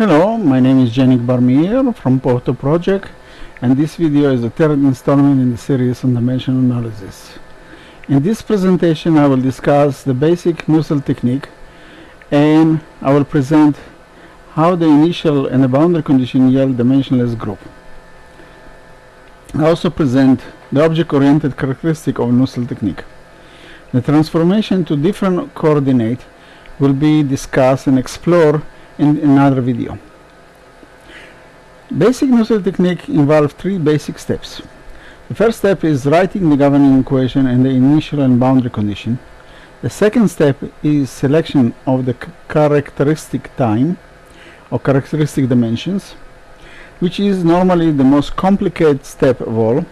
Hello, my name is Genick Bar-Meir from Potto Project and this video is the third installment in the series on dimension analysis. In this presentation I will discuss the basic Nusselt technique and I will present how the initial and the boundary condition yield dimensionless group. I also present the object-oriented characteristic of Nusselt technique. The transformation to different coordinate will be discussed and explored in another video. Basic Nusselt technique involves three basic steps. The first step is writing the governing equation and the initial and boundary condition. The second step is selection of the characteristic time or characteristic dimensions, which is normally the most complicated step of all.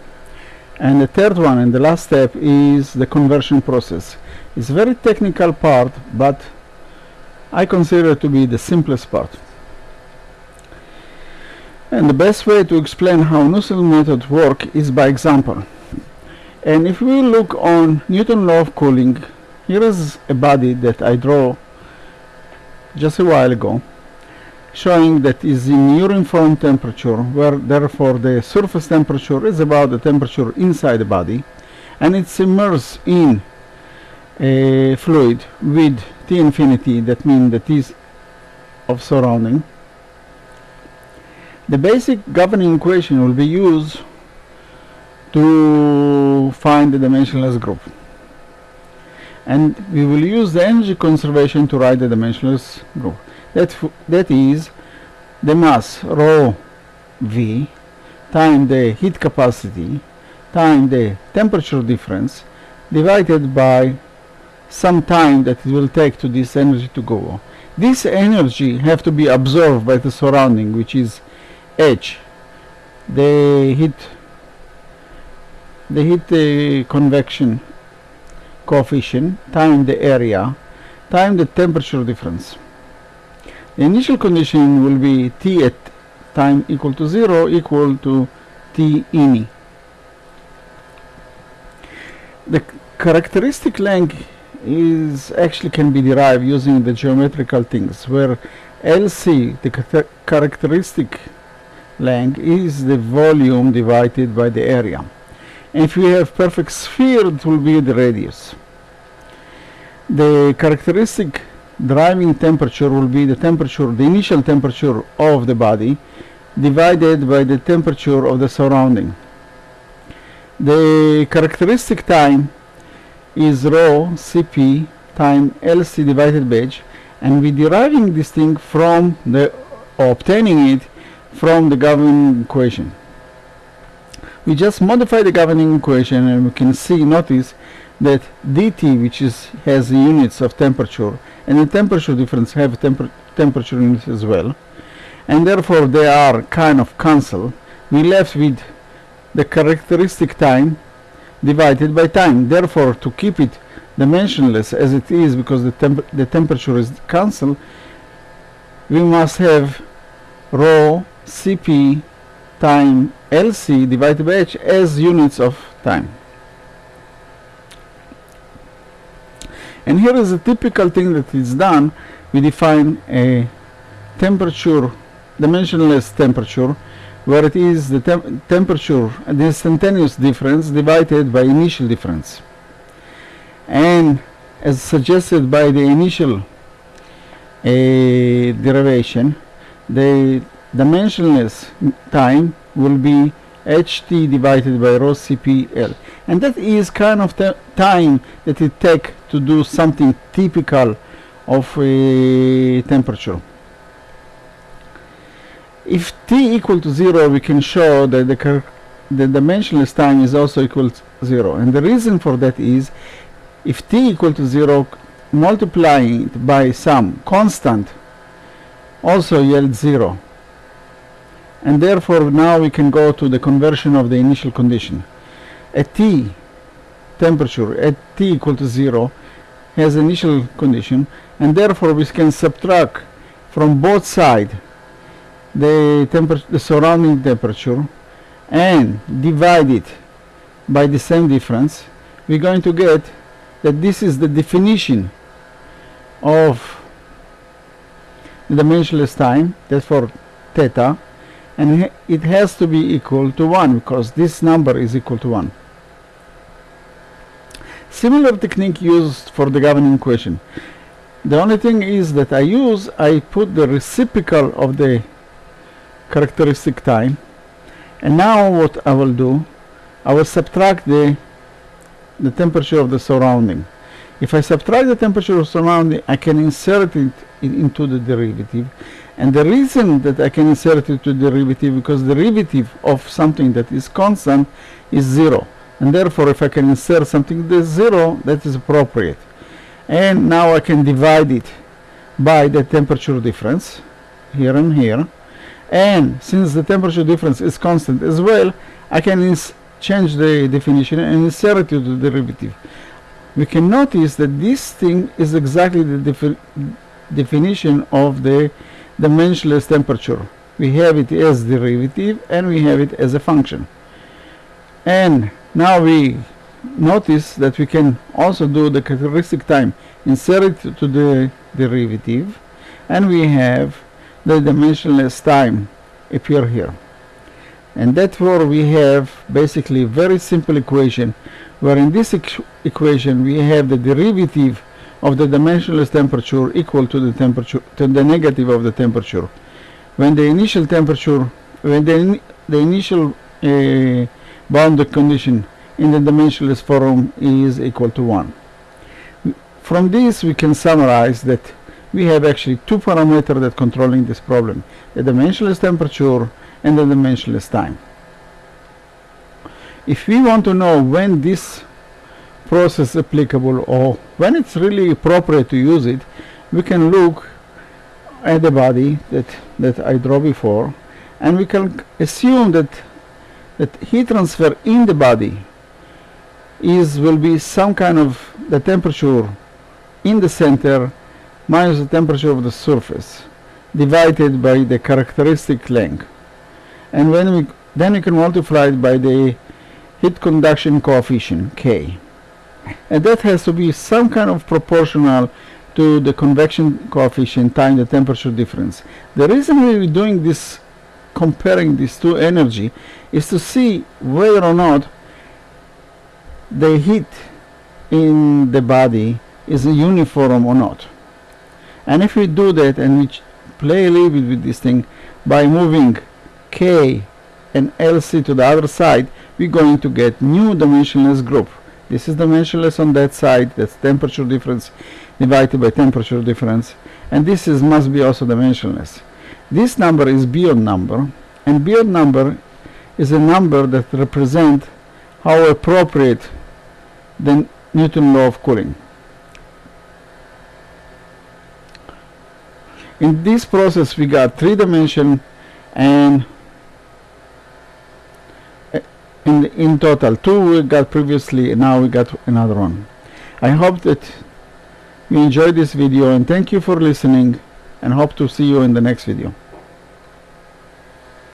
And the third one and the last step is the conversion process. It's a very technical part, but I consider it to be the simplest part. And the best way to explain how Nusselt method work is by example. And if we look on Newton law of cooling, here is a body that I draw just a while ago, showing that is in uniform temperature, where therefore the surface temperature is about the temperature inside the body, and it's immersed in a fluid with T infinity, that means the T of surrounding. The basic governing equation will be used to find the dimensionless group. And we will use the energy conservation to write the dimensionless group. That, that is the mass rho v times the heat capacity times the temperature difference divided by some time that it will take to this energy to go. This energy have to be absorbed by the surrounding which is H They hit the heat uh, convection coefficient time the area time the temperature difference. The initial condition will be T at time equal to 0 equal to T ini. The characteristic length is actually can be derived using the geometrical things where LC the characteristic length is the volume divided by the area. If we have perfect sphere it will be the radius. The characteristic driving temperature will be the temperature the initial temperature of the body divided by the temperature of the surrounding. The characteristic time is rho Cp time Lc divided by h and we're deriving this thing from the obtaining it from the governing equation. We just modify the governing equation and we can see notice that dt which is has units of temperature and the temperature difference have temper temperature units as well and therefore they are kind of cancel we left with the characteristic time divided by time therefore to keep it dimensionless as it is because the, temp the temperature is cancelled we must have rho Cp time Lc divided by h as units of time. And here is a typical thing that is done. We define a temperature, dimensionless temperature, where it is the tem temperature, the instantaneous difference divided by initial difference. And as suggested by the initial uh, derivation, the dimensionless time will be ht divided by rho cpl and that is kind of the time that it take to do something typical of a temperature if t equal to 0 we can show that the, the dimensionless time is also equal to 0 and the reason for that is if t equal to 0 multiplying it by some constant also yields 0 and therefore now we can go to the conversion of the initial condition. At T temperature at T equal to 0 has initial condition and therefore we can subtract from both sides the, the surrounding temperature and divide it by the same difference we're going to get that this is the definition of the dimensionless time that's for theta and it has to be equal to 1 because this number is equal to 1 similar technique used for the governing equation the only thing is that I use I put the reciprocal of the characteristic time. And now what I will do I will subtract the the temperature of the surrounding. If I subtract the temperature of surrounding I can insert it in, into the derivative. And the reason that I can insert it to derivative because the derivative of something that is constant is zero. And therefore if I can insert something that is zero that is appropriate. And now I can divide it by the temperature difference here and here and since the temperature difference is constant as well I can change the definition and insert it to the derivative. We can notice that this thing is exactly the defi definition of the dimensionless temperature. We have it as derivative and we have it as a function. And now we notice that we can also do the characteristic time insert it to the derivative and we have the dimensionless time appear here. And therefore we have basically very simple equation where in this equ equation we have the derivative of the dimensionless temperature equal to the temperature to the negative of the temperature. When the initial temperature when the, in the initial uh, boundary condition in the dimensionless form is equal to 1 from this we can summarize that we have actually two parameters that controlling this problem the dimensionless temperature and the dimensionless time. If we want to know when this process applicable or when it's really appropriate to use it we can look at the body that that I draw before and we can assume that that heat transfer in the body is will be some kind of the temperature in the center minus the temperature of the surface divided by the characteristic length. And when we then we can multiply it by the heat conduction coefficient K. And that has to be some kind of proportional to the convection coefficient times the temperature difference. The reason we're doing this comparing these two energy is to see whether or not the heat in the body is uniform or not and if we do that and we play a little bit with this thing by moving K and LC to the other side we're going to get new dimensionless group. This is dimensionless on that side that's temperature difference divided by temperature difference. And this is must be also dimensionless. This number is Biot number and Biot number is a number that represent how appropriate the Newton law of cooling in this process we got three dimension and in in total two we got previously and now we got another one. I hope that you enjoyed this video and thank you for listening and hope to see you in the next video